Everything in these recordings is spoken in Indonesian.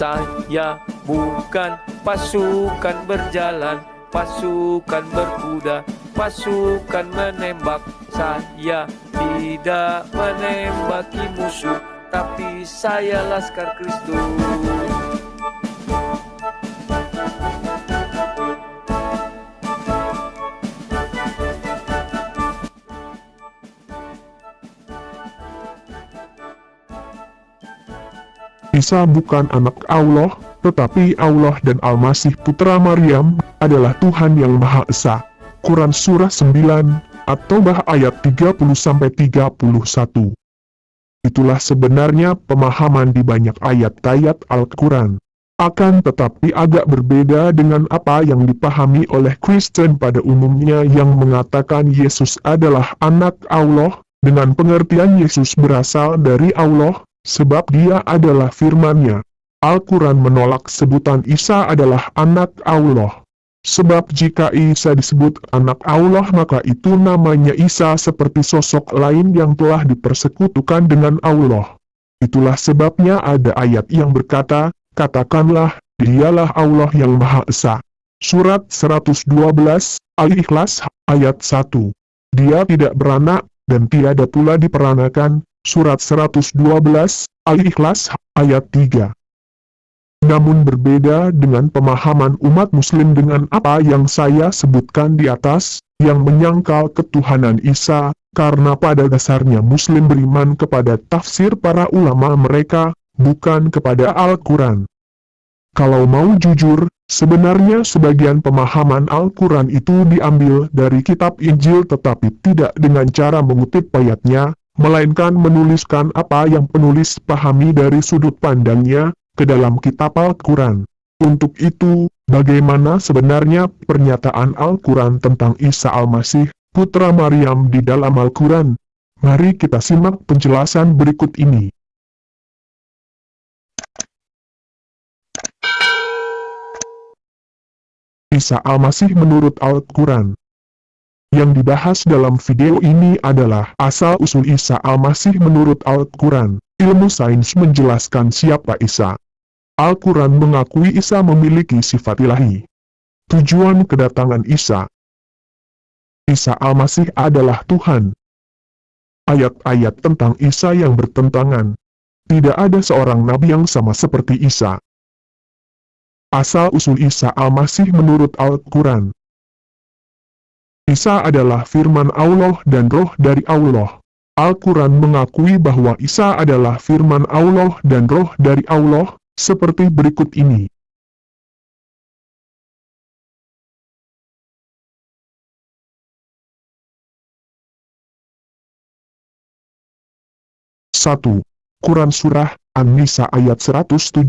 Saya bukan pasukan berjalan Pasukan berkuda Pasukan menembak. Saya tidak menembaki musuh Tapi saya Laskar Kristus Isa bukan anak Allah, tetapi Allah dan Al-Masih Putra Maryam adalah Tuhan yang Maha Esa. Quran Surah 9, atau bah ayat 30-31. Itulah sebenarnya pemahaman di banyak ayat-ayat Al-Quran. Akan tetapi agak berbeda dengan apa yang dipahami oleh Kristen pada umumnya yang mengatakan Yesus adalah anak Allah, dengan pengertian Yesus berasal dari Allah, sebab dia adalah firman-Nya. Al-Quran menolak sebutan Isa adalah anak Allah. Sebab jika Isa disebut anak Allah maka itu namanya Isa seperti sosok lain yang telah dipersekutukan dengan Allah. Itulah sebabnya ada ayat yang berkata, katakanlah, dialah Allah yang Maha Esa. Surat 112, Al-Ikhlas, ayat 1. Dia tidak beranak, dan tiada pula diperanakan, Surat 112, Al-Ikhlas, ayat 3. Namun berbeda dengan pemahaman umat muslim dengan apa yang saya sebutkan di atas, yang menyangkal ketuhanan Isa, karena pada dasarnya muslim beriman kepada tafsir para ulama mereka, bukan kepada Al-Quran. Kalau mau jujur, sebenarnya sebagian pemahaman Al-Quran itu diambil dari kitab Injil tetapi tidak dengan cara mengutip ayatnya, melainkan menuliskan apa yang penulis pahami dari sudut pandangnya, ke dalam kitab Al-Quran. Untuk itu, bagaimana sebenarnya pernyataan Al-Quran tentang Isa Al-Masih, putra Maryam di dalam Al-Quran? Mari kita simak penjelasan berikut ini. Isa Al-Masih menurut Al-Quran yang dibahas dalam video ini adalah asal-usul Isa Al-Masih menurut Al-Quran. Ilmu sains menjelaskan siapa Isa. Al-Quran mengakui Isa memiliki sifat ilahi. Tujuan kedatangan Isa Isa Al-Masih adalah Tuhan. Ayat-ayat tentang Isa yang bertentangan. Tidak ada seorang nabi yang sama seperti Isa. Asal-usul Isa Al-Masih menurut Al-Quran Isa adalah firman Allah dan roh dari Allah. Al-Quran mengakui bahwa Isa adalah firman Allah dan roh dari Allah, seperti berikut ini. Satu. Quran Surah An-Nisa ayat 171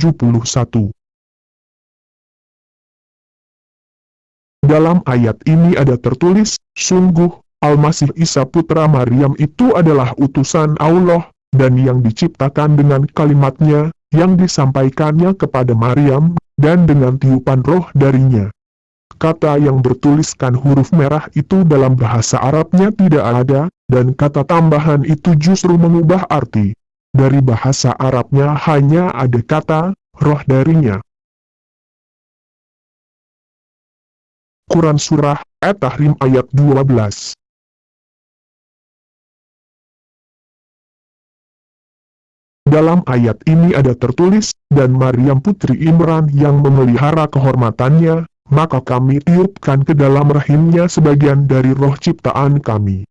Dalam ayat ini ada tertulis, sungguh, Al-Masih Isa Putra Maryam itu adalah utusan Allah, dan yang diciptakan dengan kalimatnya, yang disampaikannya kepada Maryam, dan dengan tiupan roh darinya. Kata yang bertuliskan huruf merah itu dalam bahasa Arabnya tidak ada, dan kata tambahan itu justru mengubah arti. Dari bahasa Arabnya hanya ada kata, roh darinya. Quran Surah At-Tahrim ayat 12 Dalam ayat ini ada tertulis, dan Maryam putri Imran yang memelihara kehormatannya, maka kami tiupkan ke dalam rahimnya sebagian dari roh ciptaan kami.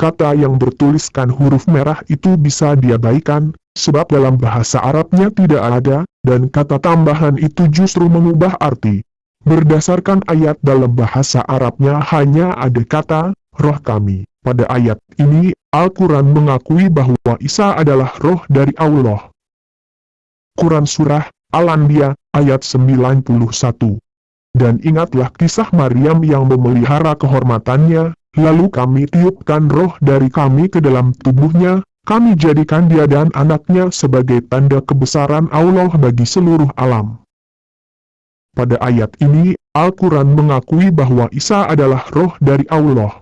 Kata yang bertuliskan huruf merah itu bisa diabaikan, sebab dalam bahasa Arabnya tidak ada, dan kata tambahan itu justru mengubah arti. Berdasarkan ayat dalam bahasa Arabnya hanya ada kata, roh kami. Pada ayat ini, Al-Quran mengakui bahwa Isa adalah roh dari Allah. Quran Surah Al-Anbiya, ayat 91 Dan ingatlah kisah Maryam yang memelihara kehormatannya, lalu kami tiupkan roh dari kami ke dalam tubuhnya, kami jadikan dia dan anaknya sebagai tanda kebesaran Allah bagi seluruh alam. Pada ayat ini, Al-Quran mengakui bahwa Isa adalah roh dari Allah.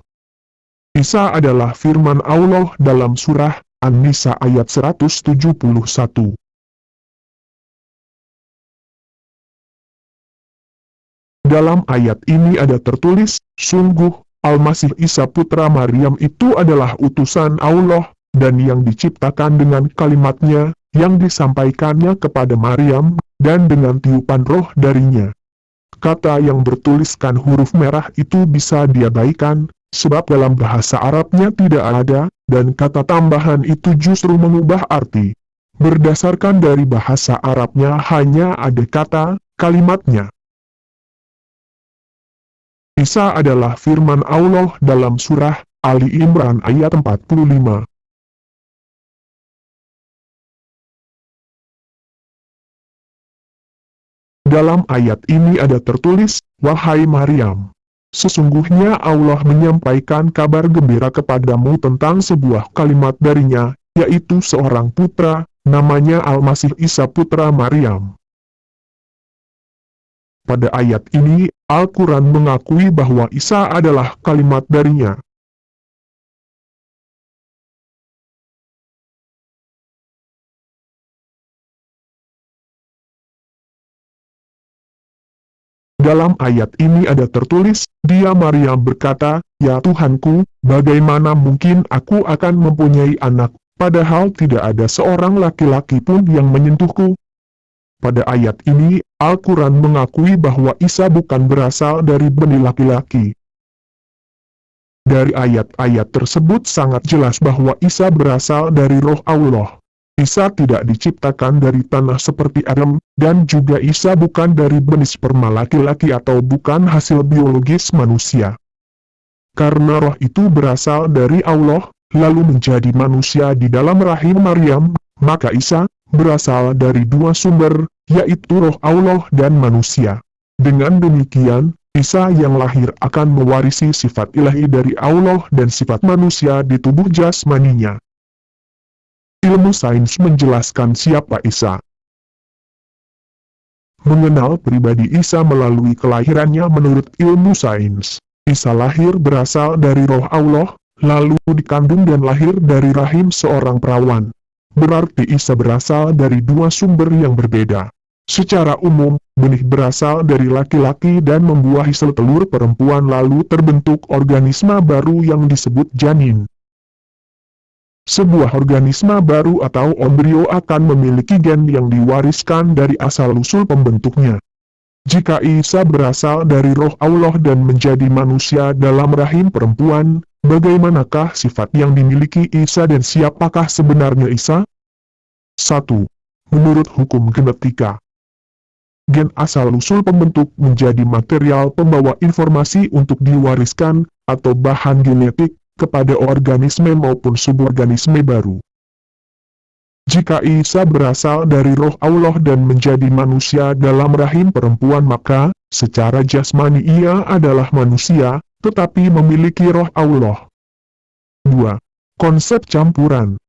Isa adalah firman Allah dalam surah An-Nisa ayat 171. Dalam ayat ini ada tertulis, Sungguh, Al-Masih Isa putra Maryam itu adalah utusan Allah, dan yang diciptakan dengan kalimatnya, yang disampaikannya kepada Maryam, dan dengan tiupan roh darinya. Kata yang bertuliskan huruf merah itu bisa diabaikan, sebab dalam bahasa Arabnya tidak ada, dan kata tambahan itu justru mengubah arti. Berdasarkan dari bahasa Arabnya hanya ada kata, kalimatnya. Isa adalah firman Allah dalam surah Ali Imran ayat 45. Dalam ayat ini ada tertulis, Wahai Maryam, sesungguhnya Allah menyampaikan kabar gembira kepadamu tentang sebuah kalimat darinya, yaitu seorang putra, namanya Al-Masih Isa putra Maryam. Pada ayat ini, Al-Quran mengakui bahwa Isa adalah kalimat darinya. Dalam ayat ini ada tertulis, dia Maryam berkata, Ya Tuhanku, bagaimana mungkin aku akan mempunyai anak, padahal tidak ada seorang laki-laki pun yang menyentuhku, pada ayat ini, Al-Quran mengakui bahwa Isa bukan berasal dari benih laki-laki. Dari ayat-ayat tersebut sangat jelas bahwa Isa berasal dari roh Allah. Isa tidak diciptakan dari tanah seperti Adam, dan juga Isa bukan dari benih sperma laki-laki atau bukan hasil biologis manusia. Karena roh itu berasal dari Allah, lalu menjadi manusia di dalam rahim Maryam, maka Isa, berasal dari dua sumber, yaitu roh Allah dan manusia. Dengan demikian, Isa yang lahir akan mewarisi sifat ilahi dari Allah dan sifat manusia di tubuh jasmaninya. Ilmu sains menjelaskan siapa Isa. Mengenal pribadi Isa melalui kelahirannya menurut ilmu sains. Isa lahir berasal dari roh Allah, lalu dikandung dan lahir dari rahim seorang perawan. Berarti Isa berasal dari dua sumber yang berbeda. Secara umum, benih berasal dari laki-laki dan membuahi sel telur perempuan lalu terbentuk organisme baru yang disebut janin. Sebuah organisme baru atau embrio akan memiliki gen yang diwariskan dari asal-usul pembentuknya. Jika Isa berasal dari roh Allah dan menjadi manusia dalam rahim perempuan, bagaimanakah sifat yang dimiliki Isa dan siapakah sebenarnya Isa? 1. Menurut hukum genetika, gen asal-usul pembentuk menjadi material pembawa informasi untuk diwariskan, atau bahan genetik, kepada organisme maupun suborganisme baru. Jika Isa berasal dari roh Allah dan menjadi manusia dalam rahim perempuan maka, secara jasmani ia adalah manusia, tetapi memiliki roh Allah. 2. Konsep campuran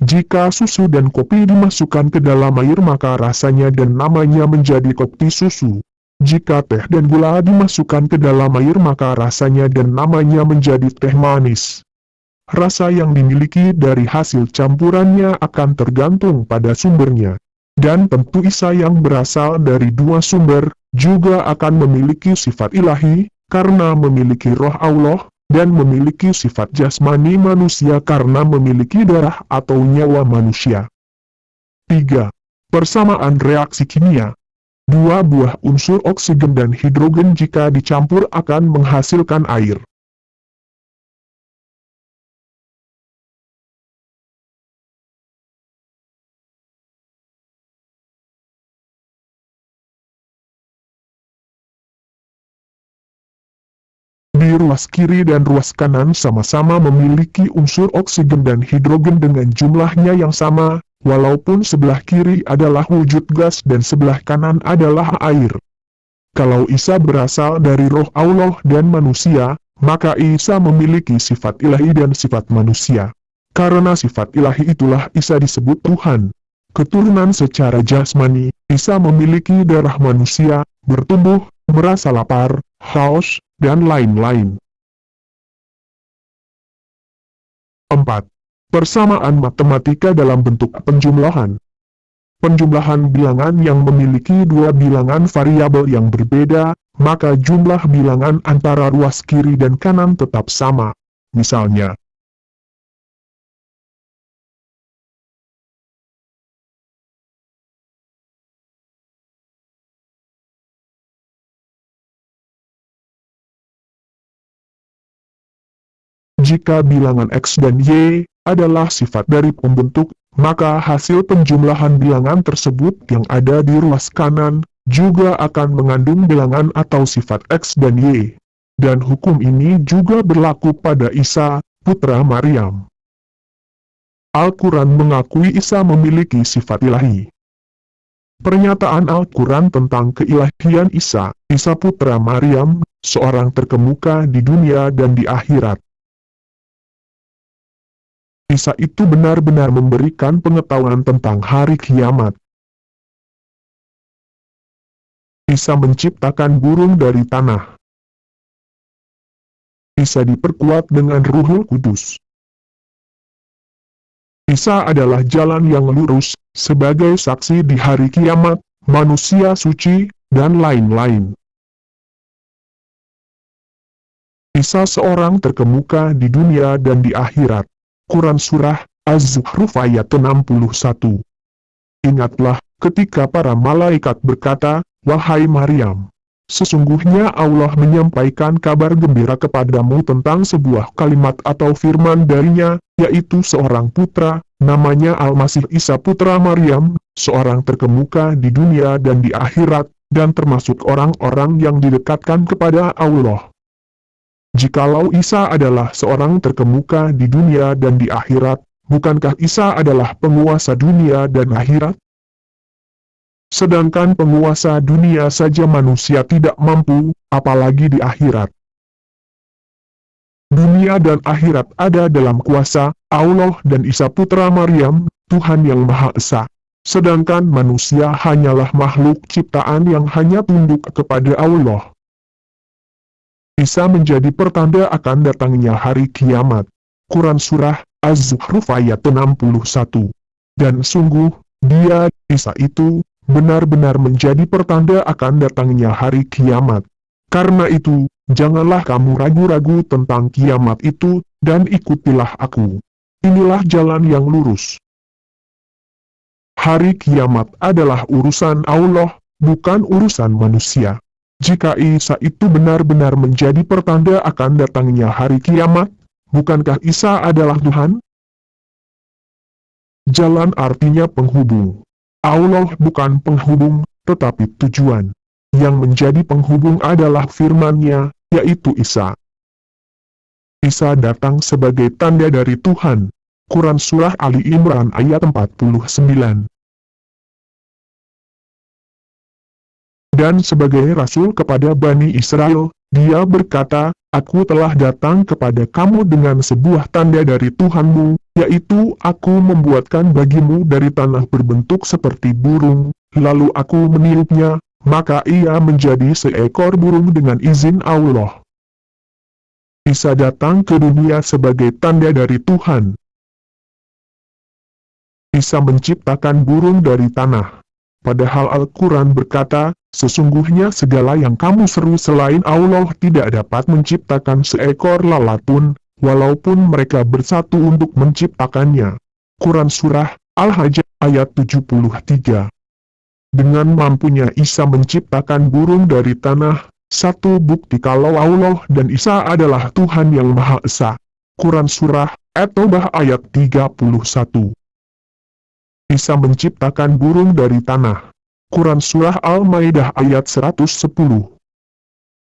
jika susu dan kopi dimasukkan ke dalam air maka rasanya dan namanya menjadi kopi susu. Jika teh dan gula dimasukkan ke dalam air maka rasanya dan namanya menjadi teh manis. Rasa yang dimiliki dari hasil campurannya akan tergantung pada sumbernya. Dan tentu Isa yang berasal dari dua sumber, juga akan memiliki sifat ilahi, karena memiliki roh Allah, dan memiliki sifat jasmani manusia karena memiliki darah atau nyawa manusia. 3. Persamaan reaksi kimia Dua buah unsur oksigen dan hidrogen jika dicampur akan menghasilkan air. Di ruas kiri dan ruas kanan sama-sama memiliki unsur oksigen dan hidrogen dengan jumlahnya yang sama, walaupun sebelah kiri adalah wujud gas dan sebelah kanan adalah air. Kalau Isa berasal dari roh Allah dan manusia, maka Isa memiliki sifat ilahi dan sifat manusia. Karena sifat ilahi itulah Isa disebut Tuhan. Keturunan secara jasmani, Isa memiliki darah manusia, bertumbuh, merasa lapar, haus, dan lain-lain. 4. Persamaan matematika dalam bentuk penjumlahan. Penjumlahan bilangan yang memiliki dua bilangan variabel yang berbeda, maka jumlah bilangan antara ruas kiri dan kanan tetap sama. Misalnya, Jika bilangan X dan Y adalah sifat dari pembentuk, maka hasil penjumlahan bilangan tersebut yang ada di ruas kanan, juga akan mengandung bilangan atau sifat X dan Y. Dan hukum ini juga berlaku pada Isa, putra Maryam. Al-Quran mengakui Isa memiliki sifat ilahi. Pernyataan Al-Quran tentang keilahian Isa, Isa putra Maryam, seorang terkemuka di dunia dan di akhirat. Isa itu benar-benar memberikan pengetahuan tentang hari kiamat. Isa menciptakan burung dari tanah. Isa diperkuat dengan ruhul kudus. Isa adalah jalan yang lurus, sebagai saksi di hari kiamat, manusia suci, dan lain-lain. Isa seorang terkemuka di dunia dan di akhirat. Quran Surah Az-Zukhruf ayat 61. Ingatlah, ketika para malaikat berkata, Wahai Maryam, sesungguhnya Allah menyampaikan kabar gembira kepadamu tentang sebuah kalimat atau firman darinya, yaitu seorang putra, namanya Al-Masih Isa putra Maryam, seorang terkemuka di dunia dan di akhirat, dan termasuk orang-orang yang didekatkan kepada Allah. Jikalau Isa adalah seorang terkemuka di dunia dan di akhirat, bukankah Isa adalah penguasa dunia dan akhirat? Sedangkan penguasa dunia saja manusia tidak mampu, apalagi di akhirat. Dunia dan akhirat ada dalam kuasa Allah dan Isa putra Maryam, Tuhan yang Maha Esa. Sedangkan manusia hanyalah makhluk ciptaan yang hanya tunduk kepada Allah bisa menjadi pertanda akan datangnya hari kiamat. Quran Surah Az-Zukhruf ayat 61 Dan sungguh, dia, Isa itu, benar-benar menjadi pertanda akan datangnya hari kiamat. Karena itu, janganlah kamu ragu-ragu tentang kiamat itu, dan ikutilah aku. Inilah jalan yang lurus. Hari kiamat adalah urusan Allah, bukan urusan manusia. Jika Isa itu benar-benar menjadi pertanda akan datangnya hari kiamat, bukankah Isa adalah Tuhan? Jalan artinya penghubung. Allah bukan penghubung, tetapi tujuan. Yang menjadi penghubung adalah firman-Nya, yaitu Isa. Isa datang sebagai tanda dari Tuhan. Quran Surah Ali Imran ayat 49 dan sebagai rasul kepada Bani Israel, dia berkata, Aku telah datang kepada kamu dengan sebuah tanda dari Tuhanmu, yaitu aku membuatkan bagimu dari tanah berbentuk seperti burung, lalu aku meniupnya, maka ia menjadi seekor burung dengan izin Allah. Isa datang ke dunia sebagai tanda dari Tuhan. Isa menciptakan burung dari tanah. Padahal Al-Quran berkata, Sesungguhnya segala yang kamu seru selain Allah tidak dapat menciptakan seekor lalat pun, walaupun mereka bersatu untuk menciptakannya. Quran Surah Al-Hajj ayat 73 Dengan mampunya Isa menciptakan burung dari tanah, satu bukti kalau Allah dan Isa adalah Tuhan yang Maha Esa. Quran Surah At-Taubah ayat 31 Isa menciptakan burung dari tanah. Quran Surah Al-Maidah ayat 110.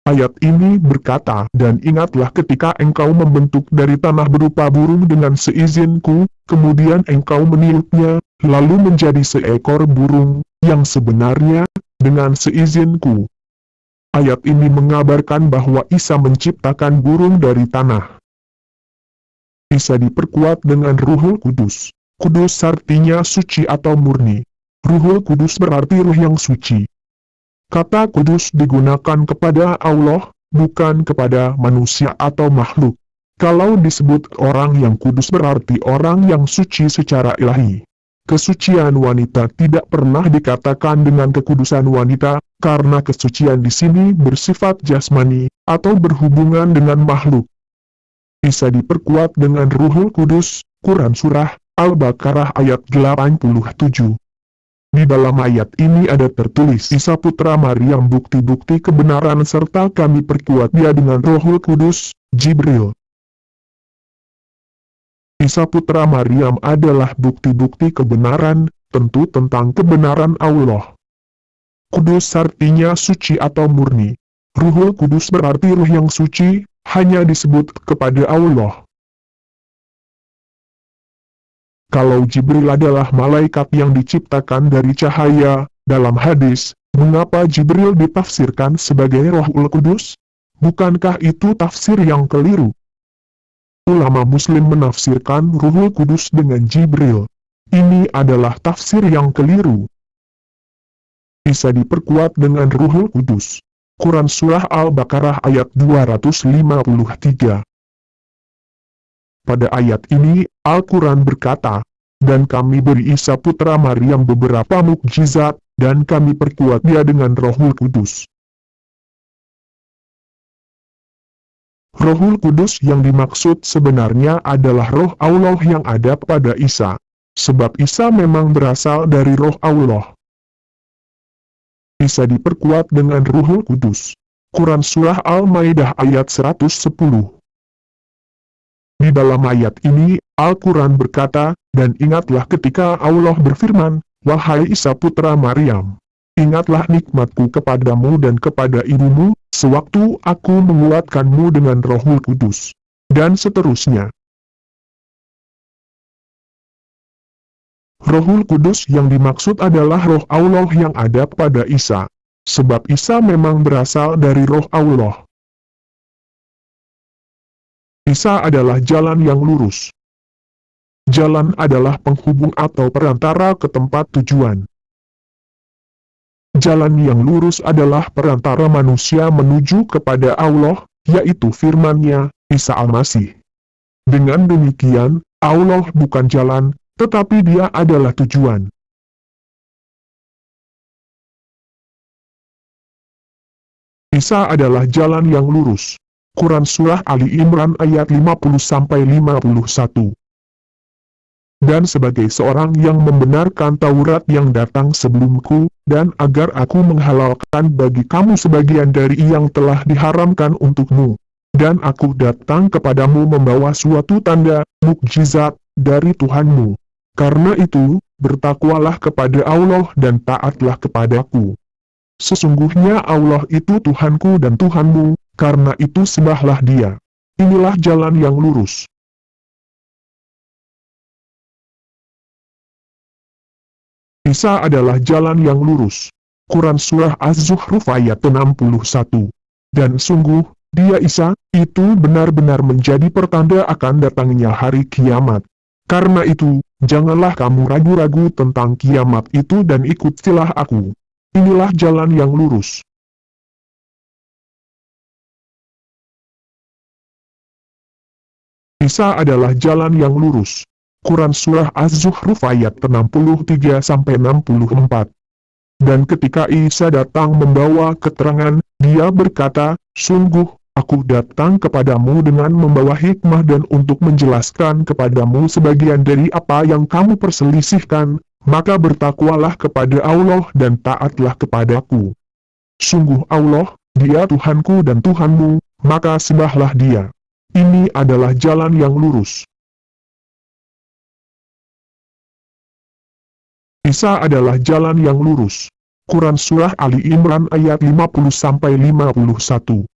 Ayat ini berkata, Dan ingatlah ketika engkau membentuk dari tanah berupa burung dengan seizinku, kemudian engkau meniupnya, lalu menjadi seekor burung, yang sebenarnya, dengan seizinku. Ayat ini mengabarkan bahwa Isa menciptakan burung dari tanah. Isa diperkuat dengan ruhul kudus. Kudus artinya suci atau murni. Ruhul Kudus berarti ruh yang suci. Kata kudus digunakan kepada Allah, bukan kepada manusia atau makhluk. Kalau disebut orang yang kudus berarti orang yang suci secara ilahi. kesucian wanita tidak pernah dikatakan dengan kekudusan wanita, karena kesucian di sini bersifat jasmani, atau berhubungan dengan makhluk. Bisa diperkuat dengan Ruhul Kudus, Quran Surah, Al-Baqarah ayat 87. Di dalam ayat ini ada tertulis Isa Putra Maryam bukti-bukti kebenaran serta kami perkuat dia dengan Rohul Kudus, Jibril. Isa Putra Maryam adalah bukti-bukti kebenaran, tentu tentang kebenaran Allah. Kudus artinya suci atau murni. Ruhul Kudus berarti ruh yang suci, hanya disebut kepada Allah. Kalau Jibril adalah malaikat yang diciptakan dari cahaya, dalam hadis, mengapa Jibril ditafsirkan sebagai Rohul Kudus? Bukankah itu tafsir yang keliru? Ulama muslim menafsirkan Ruhul Kudus dengan Jibril. Ini adalah tafsir yang keliru. Bisa diperkuat dengan Ruhul Kudus. Quran Surah Al-Baqarah ayat 253 Pada ayat ini, Al-Quran berkata, Dan kami beri Isa putra Maryam beberapa mukjizat, dan kami perkuat dia dengan Rohul Kudus. Rohul Kudus yang dimaksud sebenarnya adalah roh Allah yang ada pada Isa. Sebab Isa memang berasal dari roh Allah. Isa diperkuat dengan Ruhul Kudus. Quran Surah Al-Maidah ayat 110 Di dalam ayat ini, Al-Quran berkata, Dan ingatlah ketika Allah berfirman, Wahai Isa putra Maryam, ingatlah nikmatku kepadamu dan kepada ibumu, sewaktu aku menguatkanmu dengan rohul kudus. Dan seterusnya. Rohul Kudus yang dimaksud adalah roh Allah yang ada pada Isa. Sebab Isa memang berasal dari roh Allah. Isa adalah jalan yang lurus. Jalan adalah penghubung atau perantara ke tempat tujuan. Jalan yang lurus adalah perantara manusia menuju kepada Allah, yaitu firman-Nya, Isa Al-Masih. Dengan demikian, Allah bukan jalan, tetapi dia adalah tujuan. Isa adalah jalan yang lurus. Quran Surah Ali Imran ayat 50-51 dan sebagai seorang yang membenarkan Taurat yang datang sebelumku, dan agar aku menghalalkan bagi kamu sebagian dari yang telah diharamkan untukmu. Dan aku datang kepadamu membawa suatu tanda, mukjizat, dari Tuhanmu. Karena itu, bertakwalah kepada Allah dan taatlah kepadaku. Sesungguhnya Allah itu Tuhanku dan Tuhanmu, karena itu sembahlah dia. Inilah jalan yang lurus. Isa adalah jalan yang lurus. Quran Surah Az-Zuhruf ayat 61. Dan sungguh, dia Isa, itu benar-benar menjadi pertanda akan datangnya hari kiamat. Karena itu, janganlah kamu ragu-ragu tentang kiamat itu dan ikutilah aku. Inilah jalan yang lurus. Isa adalah jalan yang lurus. Quran Surah Az-Zuhruf ayat 63-64. Dan ketika Isa datang membawa keterangan, dia berkata, Sungguh, aku datang kepadamu dengan membawa hikmah dan untuk menjelaskan kepadamu sebagian dari apa yang kamu perselisihkan, maka bertakwalah kepada Allah dan taatlah kepadaku. Sungguh Allah, dia Tuhanku dan Tuhanmu, maka sembahlah dia. Ini adalah jalan yang lurus. Isa adalah jalan yang lurus. Quran Surah Ali Imran ayat 50-51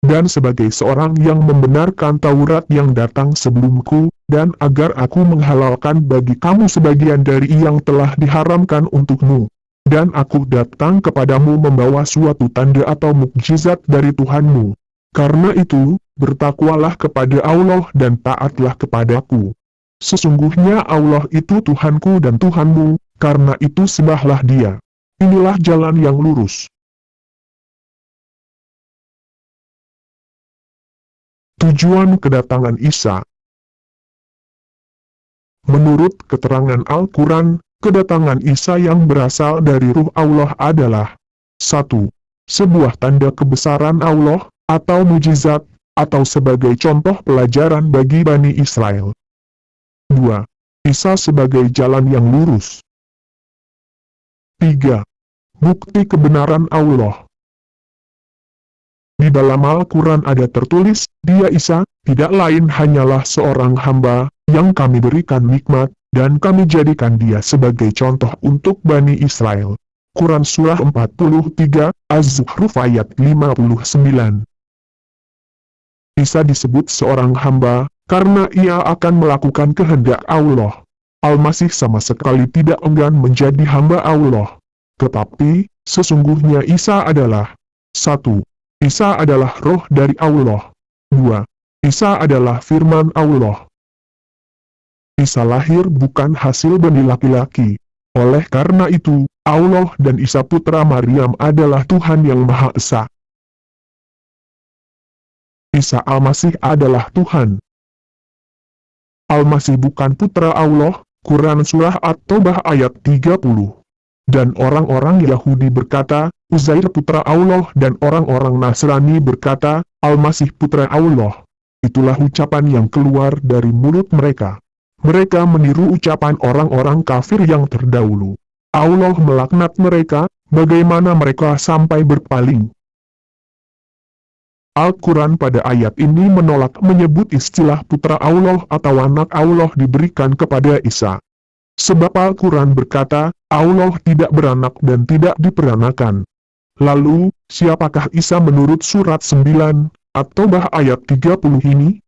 Dan sebagai seorang yang membenarkan Taurat yang datang sebelumku, dan agar aku menghalalkan bagi kamu sebagian dari yang telah diharamkan untukmu. Dan aku datang kepadamu membawa suatu tanda atau mukjizat dari Tuhanmu. Karena itu, bertakwalah kepada Allah dan taatlah kepadaku. Sesungguhnya Allah itu Tuhanku dan Tuhanmu, karena itu sembahlah dia. Inilah jalan yang lurus. Tujuan kedatangan Isa Menurut keterangan Al-Quran, kedatangan Isa yang berasal dari ruh Allah adalah 1. Sebuah tanda kebesaran Allah, atau mujizat, atau sebagai contoh pelajaran bagi Bani Israel. 2. Isa sebagai jalan yang lurus. 3. Bukti kebenaran Allah. Di dalam Al-Quran ada tertulis, dia Isa, tidak lain hanyalah seorang hamba, yang kami berikan nikmat, dan kami jadikan dia sebagai contoh untuk Bani Israel. Quran Surah 43, Az-Zuhruf ayat 59 Isa disebut seorang hamba, karena ia akan melakukan kehendak Allah. Al-Masih sama sekali tidak enggan menjadi hamba Allah. Tetapi, sesungguhnya Isa adalah 1. Isa adalah roh dari Allah. 2. Isa adalah firman Allah. Isa lahir bukan hasil bani laki-laki. Oleh karena itu, Allah dan Isa putra Maryam adalah Tuhan yang Maha Esa. Isa Al-Masih adalah Tuhan. Al-Masih bukan putra Allah, Quran Surah At-Taubah ayat 30. Dan orang-orang Yahudi berkata, Uzair putra Allah dan orang-orang Nasrani berkata, Al-Masih putra Allah. Itulah ucapan yang keluar dari mulut mereka. Mereka meniru ucapan orang-orang kafir yang terdahulu. Allah melaknat mereka, bagaimana mereka sampai berpaling. Al-Quran pada ayat ini menolak menyebut istilah putra Allah atau anak Allah diberikan kepada Isa. Sebab Al-Quran berkata, Allah tidak beranak dan tidak diperanakan. Lalu, siapakah Isa menurut surat 9, atau bah ayat 30 ini?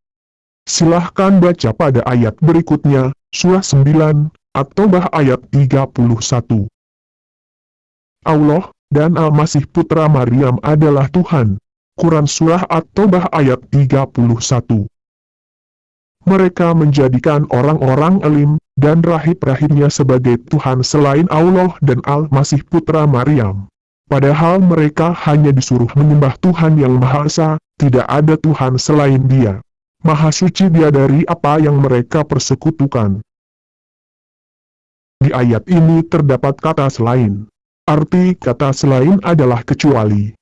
Silahkan baca pada ayat berikutnya, surah 9, atau bah ayat 31. Allah, dan Al-Masih Putra Maryam adalah Tuhan. Quran Surah At-Taubah ayat 31. Mereka menjadikan orang-orang alim, dan rahib-rahibnya sebagai Tuhan selain Allah dan Al-Masih Putra Maryam. Padahal mereka hanya disuruh menyembah Tuhan yang Maha Esa, tidak ada Tuhan selain dia. Maha suci dia dari apa yang mereka persekutukan. Di ayat ini terdapat kata selain. Arti kata selain adalah kecuali.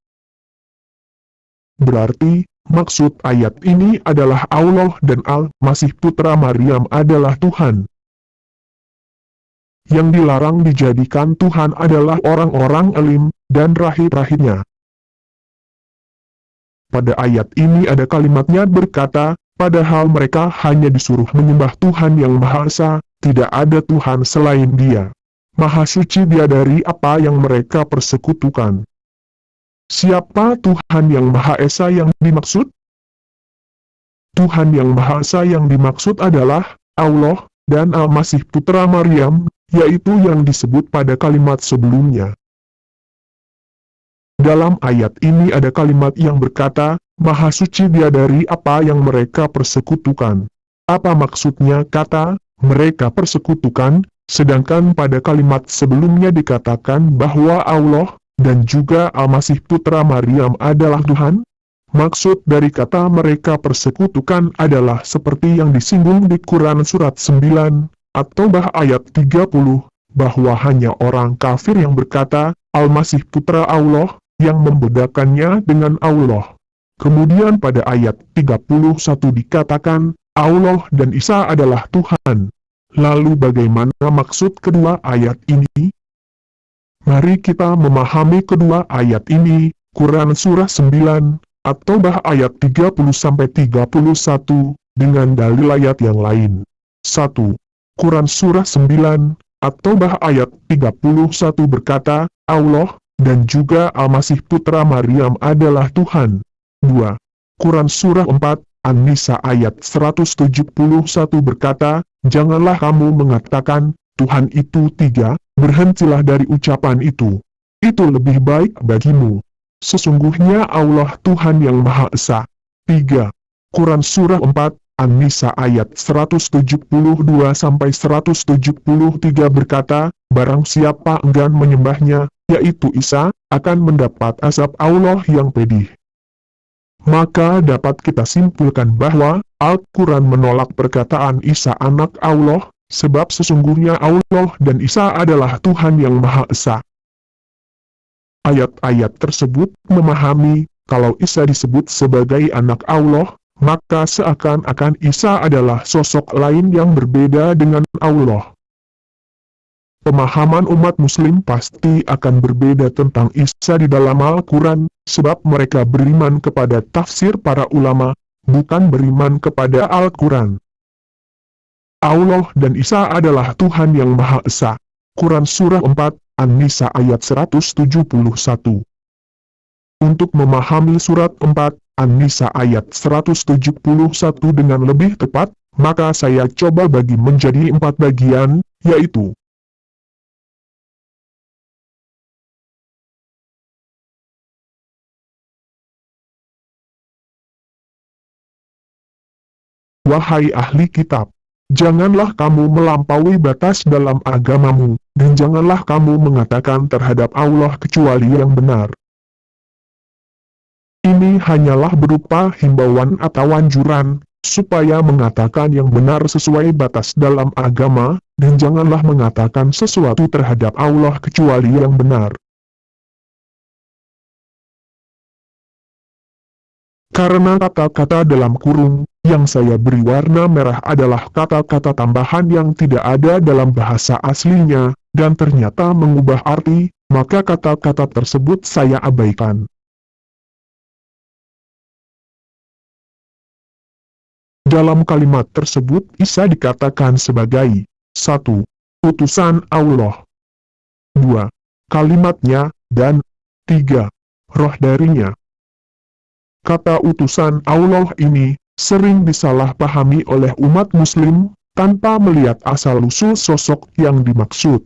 Berarti, maksud ayat ini adalah Allah dan Al-Masih Putra Maryam adalah Tuhan. Yang dilarang dijadikan Tuhan adalah orang-orang alim, dan rahib-rahibnya. Pada ayat ini ada kalimatnya berkata, padahal mereka hanya disuruh menyembah Tuhan yang Maha Esa, tidak ada Tuhan selain dia. Maha suci dia dari apa yang mereka persekutukan. Siapa Tuhan yang Maha Esa yang dimaksud? Tuhan yang Maha Esa yang dimaksud adalah Allah dan Al-Masih Putra Maryam, yaitu yang disebut pada kalimat sebelumnya. Dalam ayat ini ada kalimat yang berkata, Maha suci dia dari apa yang mereka persekutukan. Apa maksudnya kata, mereka persekutukan, sedangkan pada kalimat sebelumnya dikatakan bahwa Allah, dan juga Al-Masih Putra Maryam adalah Tuhan? Maksud dari kata mereka persekutukan adalah seperti yang disinggung di Quran Surat 9, atau bah ayat 30, bahwa hanya orang kafir yang berkata, Al-Masih Putra Allah, yang membedakannya dengan Allah. Kemudian pada ayat 31 dikatakan, Allah dan Isa adalah Tuhan. Lalu bagaimana maksud kedua ayat ini? Mari kita memahami kedua ayat ini, Quran Surah 9, atau bah ayat 30-31, dengan dalil ayat yang lain. 1. Quran Surah 9, atau bah ayat 31 berkata, Allah, dan juga Al-Masih Putra Maryam adalah Tuhan. 2. Quran Surah 4, An-Nisa ayat 171 berkata, Janganlah kamu mengatakan, Tuhan itu tiga, berhentilah dari ucapan itu. Itu lebih baik bagimu. Sesungguhnya Allah Tuhan yang Maha Esa. 3. Quran Surah 4, An-Nisa ayat 172-173 berkata, Barang siapa enggan menyembahnya, yaitu Isa, akan mendapat azab Allah yang pedih. Maka dapat kita simpulkan bahwa, Al-Quran menolak perkataan Isa anak Allah, sebab sesungguhnya Allah dan Isa adalah Tuhan yang Maha Esa. Ayat-ayat tersebut memahami, kalau Isa disebut sebagai anak Allah, maka seakan-akan Isa adalah sosok lain yang berbeda dengan Allah. Pemahaman umat muslim pasti akan berbeda tentang Isa di dalam Al-Quran, sebab mereka beriman kepada tafsir para ulama, bukan beriman kepada Al-Quran. Allah dan Isa adalah Tuhan yang Maha Esa. Quran Surah 4, An-Nisa ayat 171 Untuk memahami surat 4, An-Nisa ayat 171 dengan lebih tepat, maka saya coba bagi menjadi empat bagian, yaitu Wahai ahli kitab, janganlah kamu melampaui batas dalam agamamu, dan janganlah kamu mengatakan terhadap Allah kecuali yang benar. Ini hanyalah berupa himbauan atau anjuran, supaya mengatakan yang benar sesuai batas dalam agama, dan janganlah mengatakan sesuatu terhadap Allah kecuali yang benar. Karena kata-kata dalam kurung, yang saya beri warna merah adalah kata-kata tambahan yang tidak ada dalam bahasa aslinya, dan ternyata mengubah arti, maka kata-kata tersebut saya abaikan. Dalam kalimat tersebut Isa dikatakan sebagai 1. Utusan Allah 2. Kalimatnya, dan 3. Roh darinya. Kata utusan Allah ini, sering disalahpahami oleh umat muslim, tanpa melihat asal-usul sosok yang dimaksud.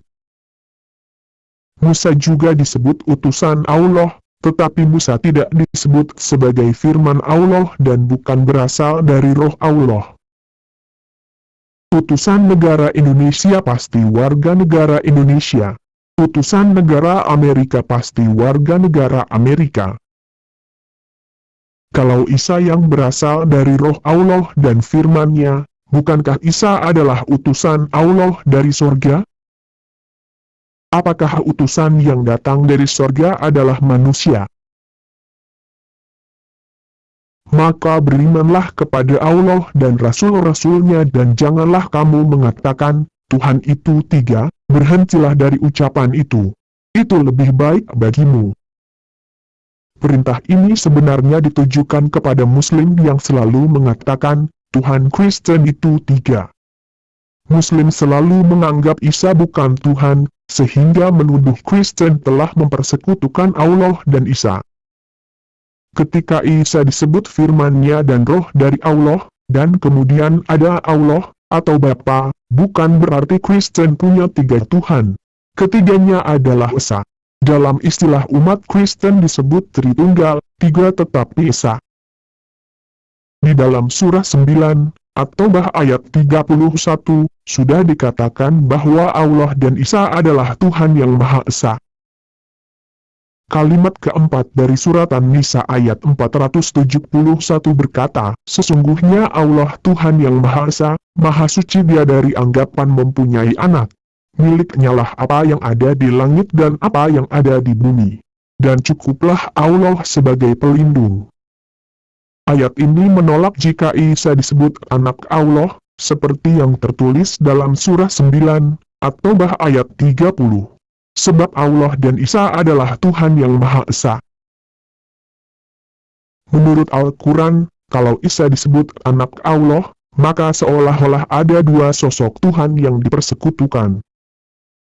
Musa juga disebut utusan Allah, tetapi Musa tidak disebut sebagai firman Allah dan bukan berasal dari roh Allah. Utusan negara Indonesia pasti warga negara Indonesia. Utusan negara Amerika pasti warga negara Amerika. Kalau Isa yang berasal dari roh Allah dan firman-Nya, bukankah Isa adalah utusan Allah dari sorga? Apakah utusan yang datang dari sorga adalah manusia? Maka berimanlah kepada Allah dan Rasul-Rasulnya dan janganlah kamu mengatakan, Tuhan itu tiga, berhentilah dari ucapan itu. Itu lebih baik bagimu. Perintah ini sebenarnya ditujukan kepada Muslim yang selalu mengatakan, Tuhan Kristen itu tiga. Muslim selalu menganggap Isa bukan Tuhan, sehingga menuduh Kristen telah mempersekutukan Allah dan Isa. Ketika Isa disebut firmannya dan roh dari Allah, dan kemudian ada Allah, atau Bapa, bukan berarti Kristen punya tiga Tuhan. Ketiganya adalah Esa. Dalam istilah umat Kristen disebut Tritunggal, tiga tetapi esa. Di dalam surah 9, atau bah ayat 31, sudah dikatakan bahwa Allah dan Isa adalah Tuhan yang Maha Esa. Kalimat keempat dari surat An-Nisa ayat 471 berkata, Sesungguhnya Allah Tuhan yang Maha Esa, Maha Suci dia dari anggapan mempunyai anak miliknya lah apa yang ada di langit dan apa yang ada di bumi. Dan cukuplah Allah sebagai pelindung. Ayat ini menolak jika Isa disebut anak Allah, seperti yang tertulis dalam surah 9, atau bah ayat 30. Sebab Allah dan Isa adalah Tuhan yang Maha Esa. Menurut Al-Quran, kalau Isa disebut anak Allah, maka seolah-olah ada dua sosok Tuhan yang dipersekutukan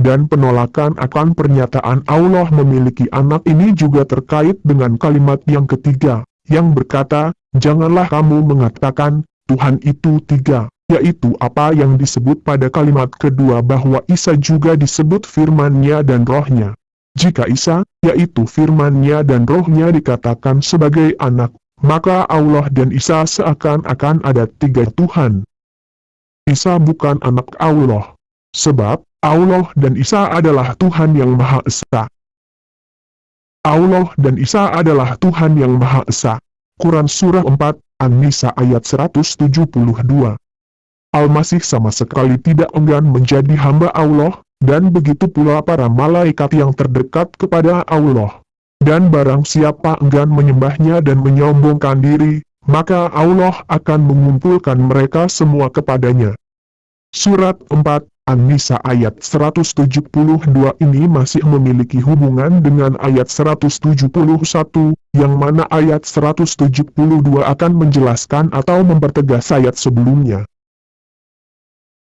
dan penolakan akan pernyataan Allah memiliki anak ini juga terkait dengan kalimat yang ketiga, yang berkata, Janganlah kamu mengatakan, Tuhan itu tiga, yaitu apa yang disebut pada kalimat kedua bahwa Isa juga disebut firmannya dan rohnya. Jika Isa, yaitu firmannya dan rohnya dikatakan sebagai anak, maka Allah dan Isa seakan-akan ada tiga Tuhan. Isa bukan anak Allah. Sebab, Allah dan Isa adalah Tuhan yang Maha Esa. Allah dan Isa adalah Tuhan yang Maha Esa. Quran Surah 4, An-Nisa ayat 172. Al-Masih sama sekali tidak enggan menjadi hamba Allah, dan begitu pula para malaikat yang terdekat kepada Allah. Dan barang siapa enggan menyembahnya dan menyombongkan diri, maka Allah akan mengumpulkan mereka semua kepadanya. Surat 4, An-Nisa ayat 172 ini masih memiliki hubungan dengan ayat 171, yang mana ayat 172 akan menjelaskan atau mempertegas ayat sebelumnya.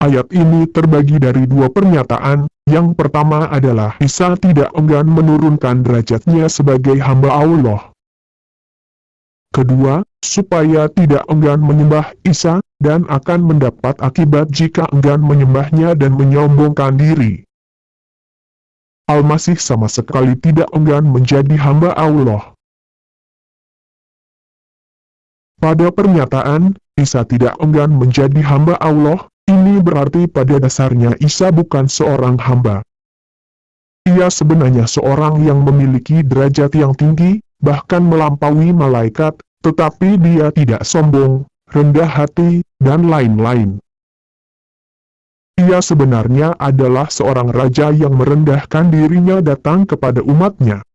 Ayat ini terbagi dari dua pernyataan, yang pertama adalah Isa tidak enggan menurunkan derajatnya sebagai hamba Allah. Kedua, supaya tidak enggan menyembah Isa, dan akan mendapat akibat jika enggan menyembahnya dan menyombongkan diri. Al-Masih sama sekali tidak enggan menjadi hamba Allah. Pada pernyataan, Isa tidak enggan menjadi hamba Allah, ini berarti pada dasarnya Isa bukan seorang hamba. Ia sebenarnya seorang yang memiliki derajat yang tinggi, bahkan melampaui malaikat, tetapi dia tidak sombong, rendah hati, dan lain-lain. Ia sebenarnya adalah seorang raja yang merendahkan dirinya datang kepada umatnya.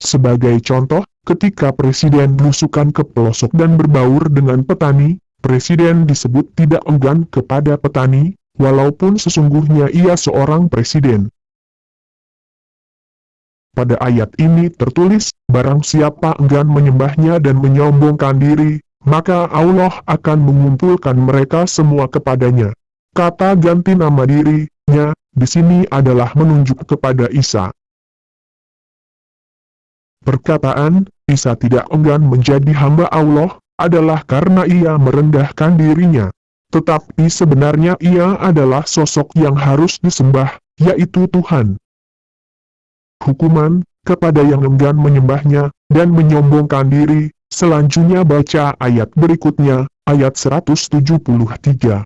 Sebagai contoh, ketika presiden belusukan ke pelosok dan berbaur dengan petani, Presiden disebut tidak enggan kepada petani, walaupun sesungguhnya ia seorang presiden. Pada ayat ini tertulis, barang siapa enggan menyembahnya dan menyombongkan diri, maka Allah akan mengumpulkan mereka semua kepadanya. Kata ganti nama dirinya, di sini adalah menunjuk kepada Isa. Perkataan, Isa tidak enggan menjadi hamba Allah, adalah karena ia merendahkan dirinya. Tetapi sebenarnya ia adalah sosok yang harus disembah, yaitu Tuhan. Hukuman, kepada yang enggan menyembahnya, dan menyombongkan diri, selanjutnya baca ayat berikutnya, ayat 173.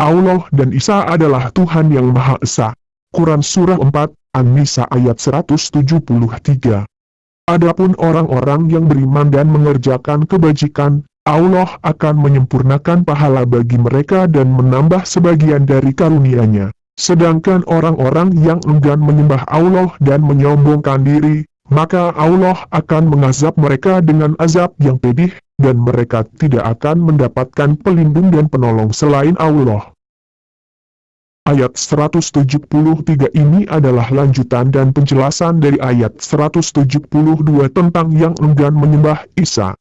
Allah dan Isa adalah Tuhan yang Maha Esa. Quran Surah 4, An-Nisa ayat 173. Adapun orang-orang yang beriman dan mengerjakan kebajikan, Allah akan menyempurnakan pahala bagi mereka dan menambah sebagian dari karunia-Nya. Sedangkan orang-orang yang enggan menyembah Allah dan menyombongkan diri, maka Allah akan mengazab mereka dengan azab yang pedih, dan mereka tidak akan mendapatkan pelindung dan penolong selain Allah. Ayat 173 ini adalah lanjutan dan penjelasan dari ayat 172 tentang yang enggan menyembah Isa.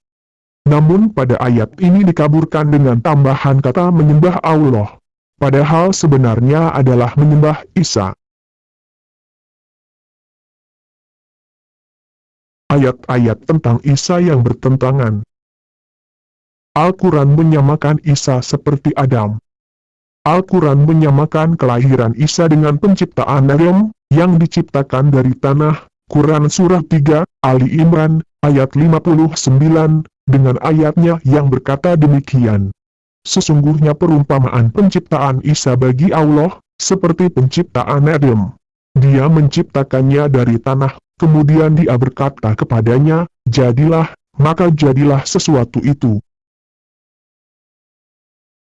Namun pada ayat ini dikaburkan dengan tambahan kata menyembah Allah. Padahal sebenarnya adalah menyembah Isa. Ayat-ayat tentang Isa yang bertentangan. Al-Quran menyamakan Isa seperti Adam. Al-Quran menyamakan kelahiran Isa dengan penciptaan Adam, yang diciptakan dari tanah, Quran Surah 3, Ali Imran, ayat 59, dengan ayatnya yang berkata demikian. Sesungguhnya perumpamaan penciptaan Isa bagi Allah, seperti penciptaan Adam. Dia menciptakannya dari tanah, kemudian dia berkata kepadanya, jadilah, maka jadilah sesuatu itu.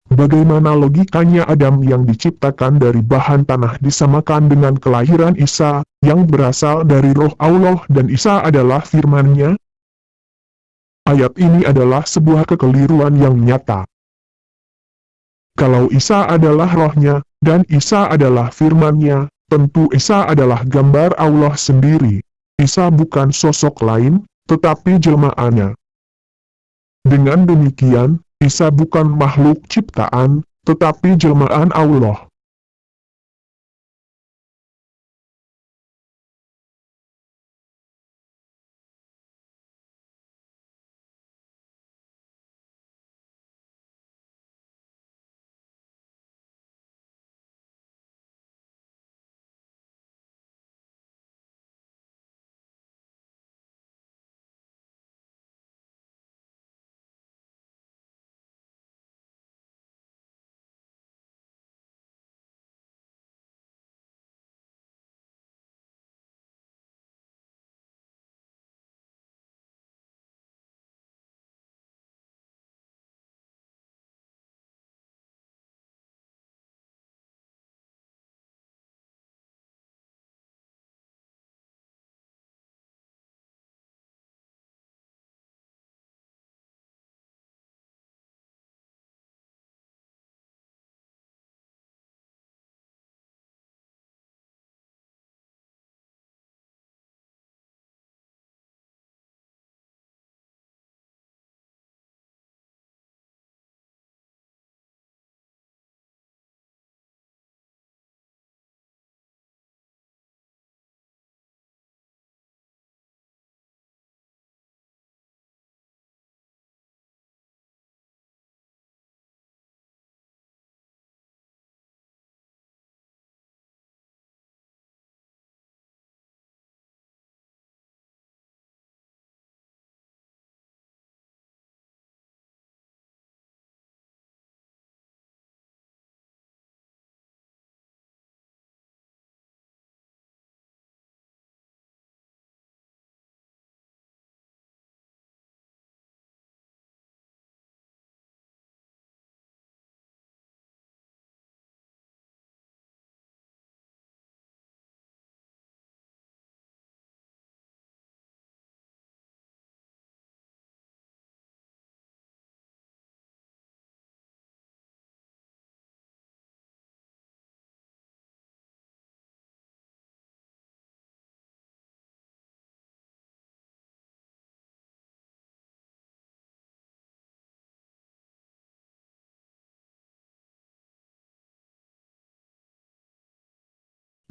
Bagaimana logikanya Adam yang diciptakan dari bahan tanah disamakan dengan kelahiran Isa, yang berasal dari roh Allah dan Isa adalah firman-Nya? Ayat ini adalah sebuah kekeliruan yang nyata. Kalau Isa adalah rohnya, dan Isa adalah firman-Nya, tentu Isa adalah gambar Allah sendiri. Isa bukan sosok lain, tetapi jelmaannya. Dengan demikian, Isa bukan makhluk ciptaan, tetapi jelmaan Allah.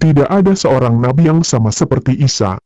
Tidak ada seorang nabi yang sama seperti Isa.